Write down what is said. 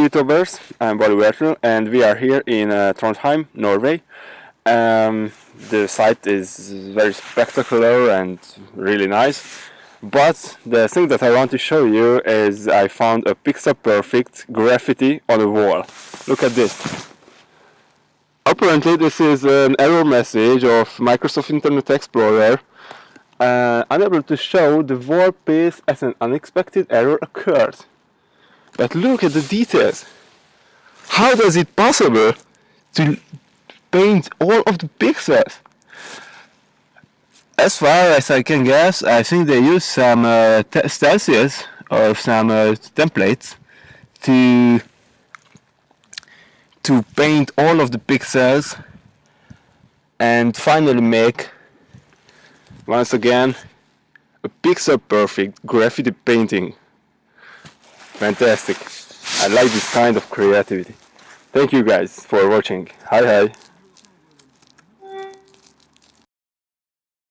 YouTubers, I'm Bali and we are here in uh, Trondheim, Norway. Um, the site is very spectacular and really nice. But the thing that I want to show you is I found a pixel perfect graffiti on a wall. Look at this. Apparently this is an error message of Microsoft Internet Explorer uh, unable to show the wall piece as an unexpected error occurred. But look at the details. How does it possible to paint all of the pixels? As far as I can guess, I think they use some uh, stencils or some uh, templates to to paint all of the pixels and finally make once again a pixel perfect graffiti painting fantastic. I like this kind of creativity. Thank you guys for watching. Hi hi